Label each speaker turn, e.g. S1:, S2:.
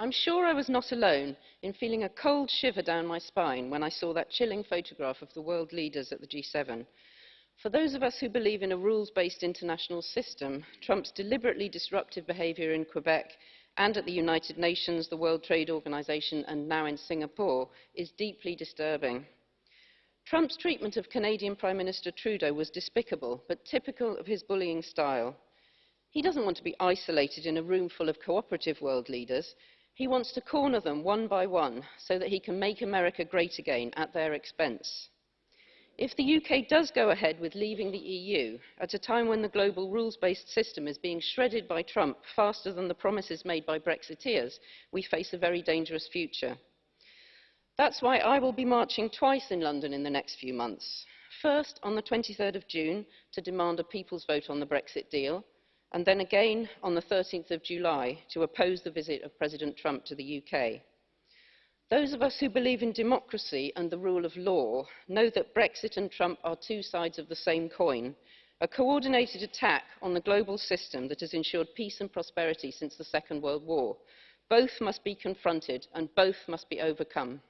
S1: I'm sure I was not alone in feeling a cold shiver down my spine when I saw that chilling photograph of the world leaders at the G7. For those of us who believe in a rules-based international system, Trump's deliberately disruptive behaviour in Quebec and at the United Nations, the World Trade Organization and now in Singapore is deeply disturbing. Trump's treatment of Canadian Prime Minister Trudeau was despicable, but typical of his bullying style. He doesn't want to be isolated in a room full of cooperative world leaders. He wants to corner them one by one so that he can make America great again at their expense. If the UK does go ahead with leaving the EU at a time when the global rules-based system is being shredded by Trump faster than the promises made by Brexiteers, we face a very dangerous future. That's why I will be marching twice in London in the next few months. First, on the 23rd of June, to demand a people's vote on the Brexit deal, and then again on the 13th of July to oppose the visit of President Trump to the UK. Those of us who believe in democracy and the rule of law know that Brexit and Trump are two sides of the same coin, a coordinated attack on the global system that has ensured peace and prosperity since the Second World War. Both must be confronted and both must be overcome.